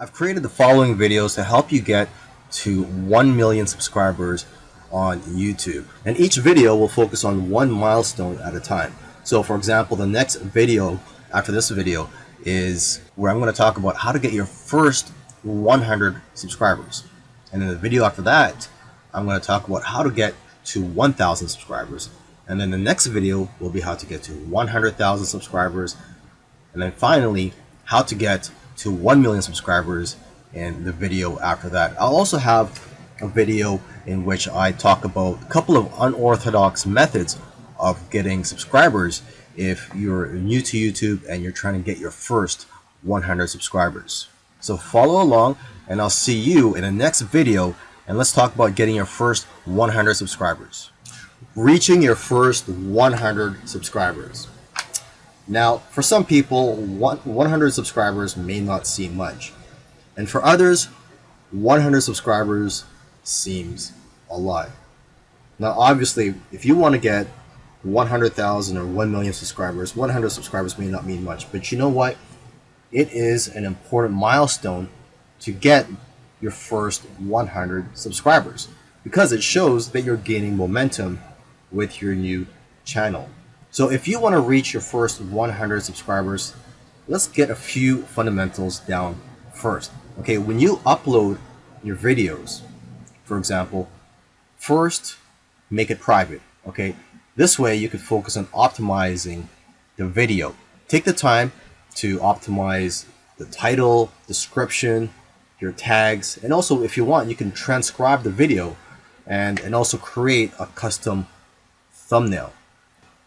I've created the following videos to help you get to 1 million subscribers on YouTube. And each video will focus on one milestone at a time. So for example, the next video after this video is where I'm going to talk about how to get your first 100 subscribers. And then the video after that, I'm going to talk about how to get to 1,000 subscribers. And then the next video will be how to get to 100,000 subscribers. And then finally, how to get to 1 million subscribers in the video after that. I'll also have a video in which I talk about a couple of unorthodox methods of getting subscribers if you're new to YouTube and you're trying to get your first 100 subscribers. So follow along and I'll see you in the next video and let's talk about getting your first 100 subscribers. Reaching your first 100 subscribers. Now, for some people, 100 subscribers may not seem much. And for others, 100 subscribers seems a lot. Now, obviously, if you want to get 100,000 or 1 million subscribers, 100 subscribers may not mean much. But you know what? It is an important milestone to get your first 100 subscribers because it shows that you're gaining momentum with your new channel. So if you want to reach your first 100 subscribers, let's get a few fundamentals down first. Okay, when you upload your videos, for example, first make it private. Okay, this way you can focus on optimizing the video. Take the time to optimize the title, description, your tags, and also if you want, you can transcribe the video and, and also create a custom thumbnail.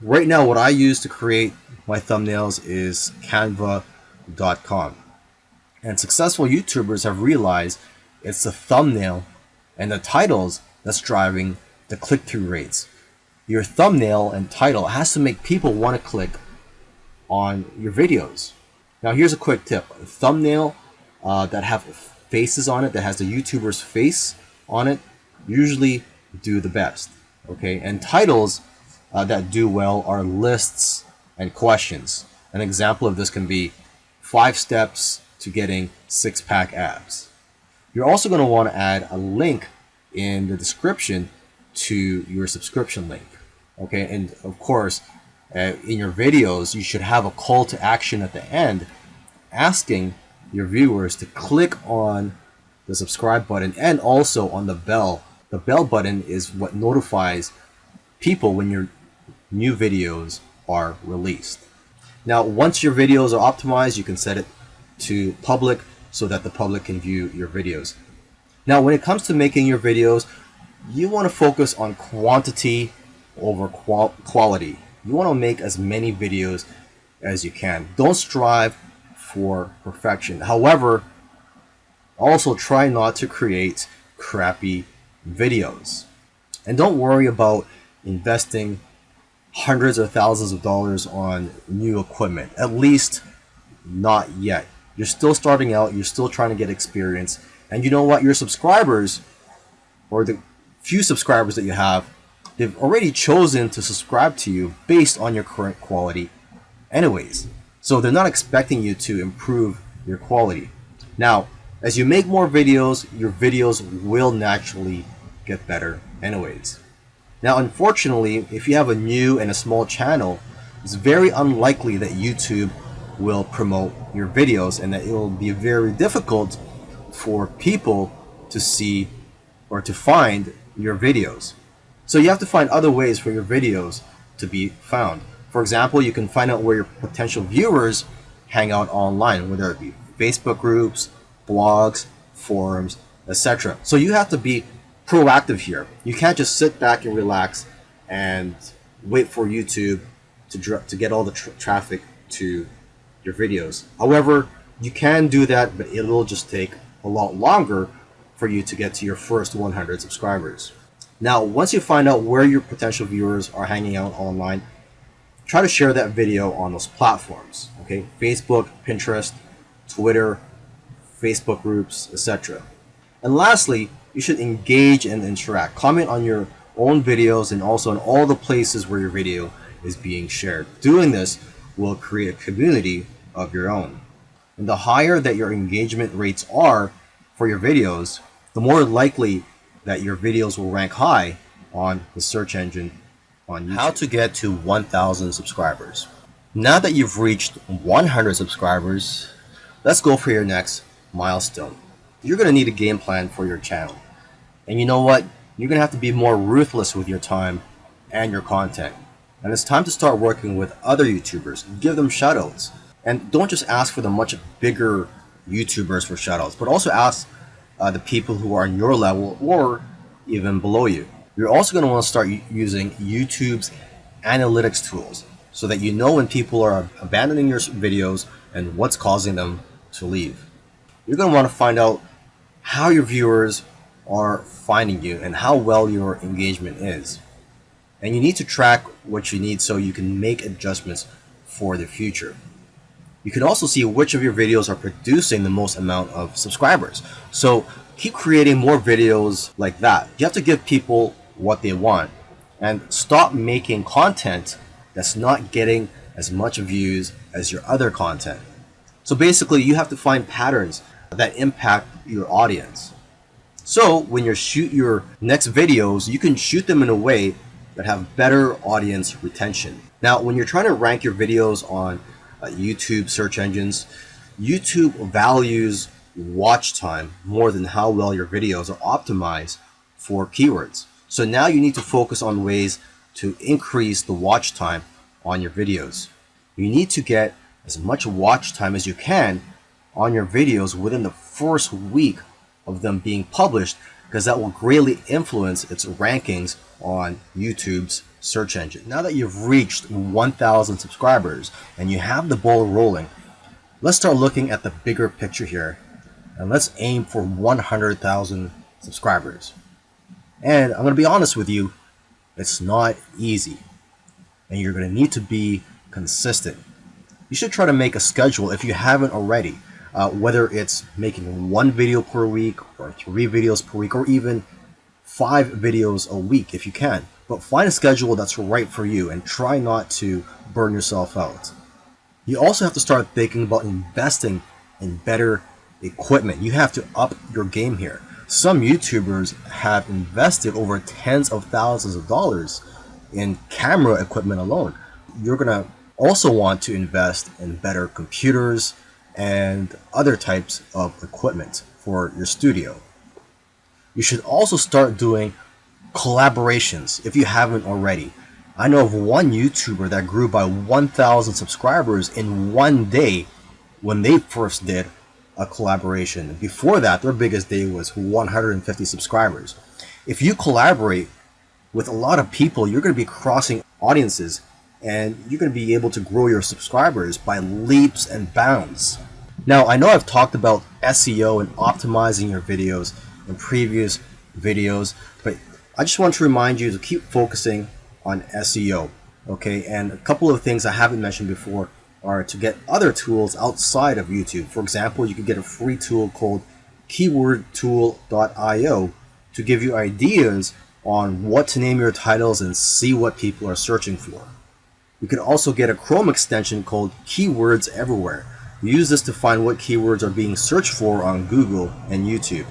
Right now, what I use to create my thumbnails is canva.com. And successful YouTubers have realized it's the thumbnail and the titles that's driving the click-through rates. Your thumbnail and title has to make people want to click on your videos. Now here's a quick tip. A thumbnail uh, that have faces on it, that has the YouTuber's face on it, usually do the best. Okay, and titles uh, that do well are lists and questions. An example of this can be five steps to getting six pack abs. You're also going to want to add a link in the description to your subscription link. Okay, and of course, uh, in your videos, you should have a call to action at the end asking your viewers to click on the subscribe button and also on the bell. The bell button is what notifies people when your new videos are released. Now, once your videos are optimized, you can set it to public so that the public can view your videos. Now, when it comes to making your videos, you want to focus on quantity over qual quality. You want to make as many videos as you can. Don't strive for perfection. However, also try not to create crappy videos. And don't worry about investing hundreds of thousands of dollars on new equipment. At least not yet. You're still starting out, you're still trying to get experience. And you know what? Your subscribers, or the few subscribers that you have, they've already chosen to subscribe to you based on your current quality anyways. So they're not expecting you to improve your quality. Now, as you make more videos, your videos will naturally get better anyways. Now, unfortunately, if you have a new and a small channel, it's very unlikely that YouTube will promote your videos and that it will be very difficult for people to see or to find your videos. So you have to find other ways for your videos to be found. For example, you can find out where your potential viewers hang out online, whether it be Facebook groups, blogs, forums, etc. So you have to be proactive here. You can't just sit back and relax and wait for YouTube to, to get all the tra traffic to your videos. However, you can do that, but it will just take a lot longer for you to get to your first 100 subscribers. Now, once you find out where your potential viewers are hanging out online, try to share that video on those platforms, okay? Facebook, Pinterest, Twitter, Facebook groups, etc. And lastly, you should engage and interact. Comment on your own videos and also on all the places where your video is being shared. Doing this will create a community of your own. And the higher that your engagement rates are for your videos, the more likely that your videos will rank high on the search engine on YouTube. How to get to 1,000 subscribers. Now that you've reached 100 subscribers, let's go for your next milestone. You're going to need a game plan for your channel. And you know what? You're going to have to be more ruthless with your time and your content. And it's time to start working with other YouTubers. Give them shoutouts. And don't just ask for the much bigger YouTubers for shoutouts, but also ask uh, the people who are on your level or even below you. You're also going to want to start using YouTube's analytics tools so that you know when people are abandoning your videos and what's causing them to leave. You're going to want to find out how your viewers are finding you and how well your engagement is. And you need to track what you need so you can make adjustments for the future. You can also see which of your videos are producing the most amount of subscribers. So keep creating more videos like that. You have to give people what they want and stop making content that's not getting as much views as your other content. So basically you have to find patterns that impact your audience. So when you shoot your next videos, you can shoot them in a way that have better audience retention. Now, when you're trying to rank your videos on uh, YouTube search engines, YouTube values watch time more than how well your videos are optimized for keywords. So now you need to focus on ways to increase the watch time on your videos. You need to get as much watch time as you can on your videos within the first week of them being published because that will greatly influence its rankings on YouTube's search engine. Now that you've reached 1,000 subscribers and you have the ball rolling, let's start looking at the bigger picture here and let's aim for 100,000 subscribers. And I'm going to be honest with you, it's not easy. And you're going to need to be consistent. You should try to make a schedule if you haven't already uh, whether it's making one video per week or three videos per week or even five videos a week if you can. But find a schedule that's right for you and try not to burn yourself out. You also have to start thinking about investing in better equipment. You have to up your game here. Some YouTubers have invested over tens of thousands of dollars in camera equipment alone. You're going to also want to invest in better computers, and other types of equipment for your studio. You should also start doing collaborations if you haven't already. I know of one YouTuber that grew by 1,000 subscribers in one day when they first did a collaboration. Before that, their biggest day was 150 subscribers. If you collaborate with a lot of people, you're going to be crossing audiences and you're going to be able to grow your subscribers by leaps and bounds. Now, I know I've talked about SEO and optimizing your videos in previous videos, but I just want to remind you to keep focusing on SEO, okay? And a couple of things I haven't mentioned before are to get other tools outside of YouTube. For example, you can get a free tool called keywordtool.io to give you ideas on what to name your titles and see what people are searching for. You can also get a Chrome extension called Keywords Everywhere. Use this to find what keywords are being searched for on Google and YouTube.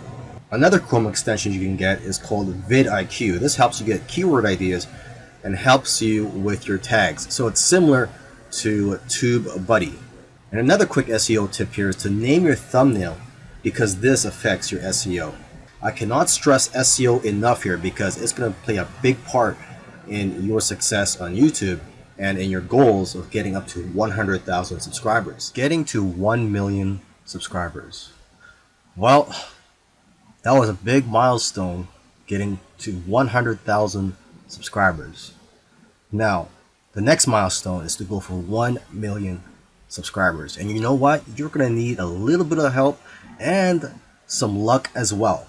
Another Chrome extension you can get is called vidIQ. This helps you get keyword ideas and helps you with your tags. So it's similar to TubeBuddy. And another quick SEO tip here is to name your thumbnail because this affects your SEO. I cannot stress SEO enough here because it's going to play a big part in your success on YouTube and in your goals of getting up to 100,000 subscribers. Getting to 1 million subscribers. Well, that was a big milestone getting to 100,000 subscribers. Now, the next milestone is to go for 1 million subscribers. And you know what? You're going to need a little bit of help and some luck as well.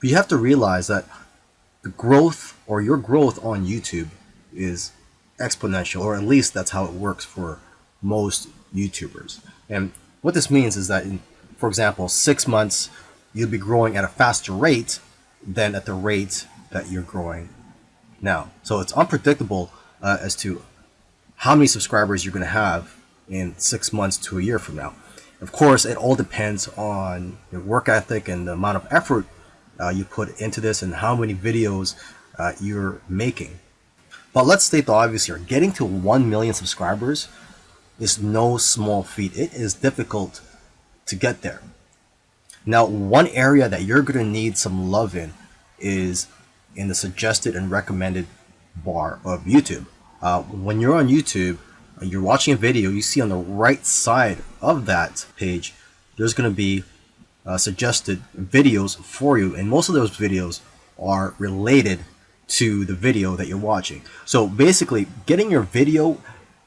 But you have to realize that the growth or your growth on YouTube is exponential, or at least that's how it works for most YouTubers. And what this means is that, in, for example, six months, you'll be growing at a faster rate than at the rate that you're growing now. So it's unpredictable uh, as to how many subscribers you're going to have in six months to a year from now. Of course, it all depends on your work ethic and the amount of effort uh, you put into this and how many videos uh, you're making. But let's state the obvious here. Getting to 1 million subscribers is no small feat. It is difficult to get there. Now, one area that you're going to need some love in is in the suggested and recommended bar of YouTube. Uh, when you're on YouTube, you're watching a video, you see on the right side of that page, there's going to be uh, suggested videos for you. And most of those videos are related to the video that you're watching. So basically, getting your video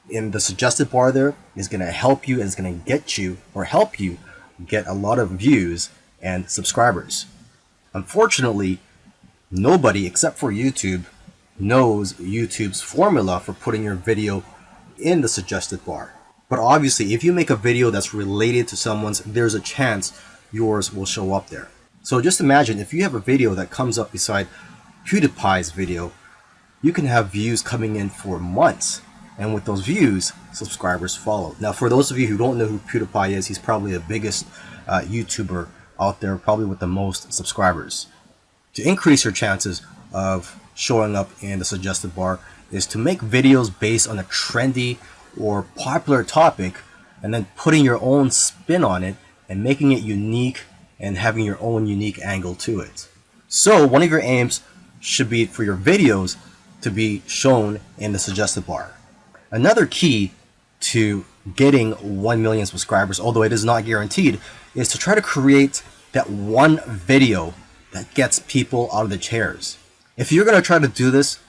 in the suggested bar there is going to help you and it's going to get you or help you get a lot of views and subscribers. Unfortunately, nobody except for YouTube knows YouTube's formula for putting your video in the suggested bar. But obviously, if you make a video that's related to someone's, there's a chance yours will show up there. So just imagine if you have a video that comes up beside PewDiePie's video, you can have views coming in for months. And with those views, subscribers follow. Now, for those of you who don't know who PewDiePie is, he's probably the biggest uh, YouTuber out there, probably with the most subscribers. To increase your chances of showing up in the suggested bar is to make videos based on a trendy or popular topic and then putting your own spin on it and making it unique and having your own unique angle to it. So one of your aims should be for your videos to be shown in the suggested bar. Another key to getting 1 million subscribers, although it is not guaranteed, is to try to create that one video that gets people out of the chairs. If you're going to try to do this,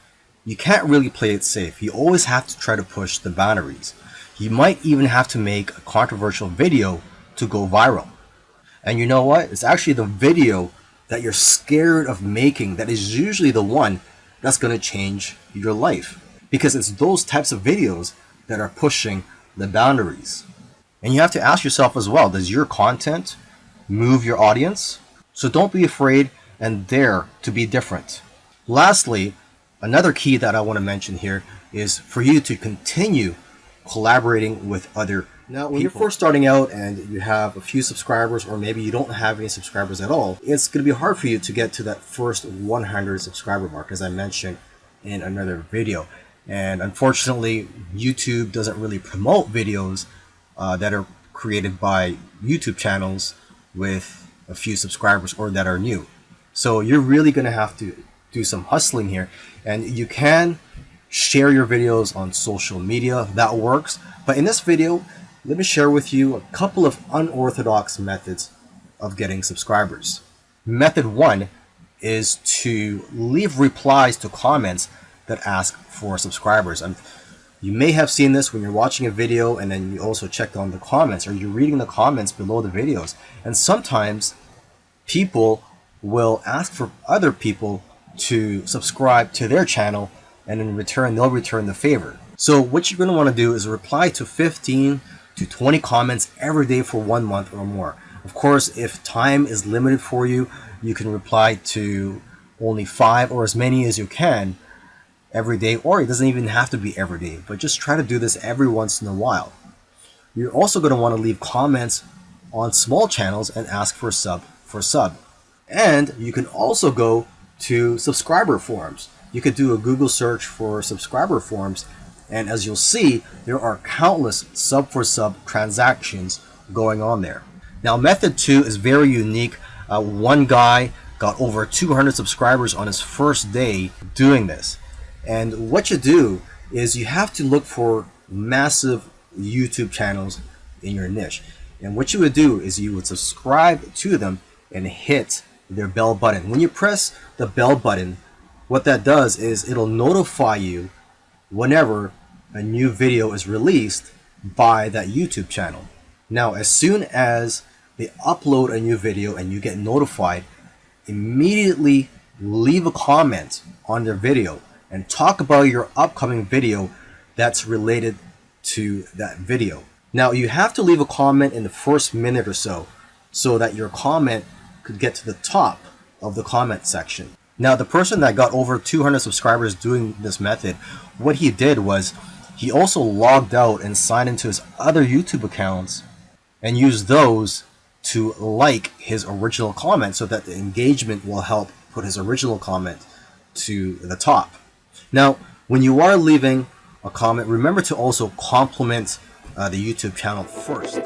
you can't really play it safe. You always have to try to push the boundaries. You might even have to make a controversial video to go viral. And you know what? It's actually the video that you're scared of making that is usually the one that's going to change your life. Because it's those types of videos that are pushing the boundaries. And you have to ask yourself as well, does your content move your audience? So don't be afraid and dare to be different. Lastly, another key that I want to mention here is for you to continue collaborating with other now, when people. you're first starting out and you have a few subscribers, or maybe you don't have any subscribers at all, it's going to be hard for you to get to that first 100 subscriber mark, as I mentioned in another video. And unfortunately, YouTube doesn't really promote videos uh, that are created by YouTube channels with a few subscribers or that are new. So you're really going to have to do some hustling here. And you can share your videos on social media. That works. But in this video, let me share with you a couple of unorthodox methods of getting subscribers. Method one is to leave replies to comments that ask for subscribers. And you may have seen this when you're watching a video and then you also check on the comments or you're reading the comments below the videos. And sometimes people will ask for other people to subscribe to their channel and in return they'll return the favor. So what you're going to want to do is reply to 15 to 20 comments every day for one month or more. Of course, if time is limited for you, you can reply to only five or as many as you can every day, or it doesn't even have to be every day, but just try to do this every once in a while. You're also going to want to leave comments on small channels and ask for sub for sub. And you can also go to subscriber forums. You could do a Google search for subscriber forums and as you'll see, there are countless sub for sub transactions going on there. Now method two is very unique. Uh, one guy got over 200 subscribers on his first day doing this. And what you do is you have to look for massive YouTube channels in your niche. And what you would do is you would subscribe to them and hit their bell button. When you press the bell button, what that does is it'll notify you whenever a new video is released by that YouTube channel. Now, as soon as they upload a new video and you get notified, immediately leave a comment on their video and talk about your upcoming video that's related to that video. Now, you have to leave a comment in the first minute or so so that your comment could get to the top of the comment section. Now, the person that got over 200 subscribers doing this method, what he did was he also logged out and signed into his other YouTube accounts and used those to like his original comment so that the engagement will help put his original comment to the top. Now, when you are leaving a comment, remember to also compliment uh, the YouTube channel first.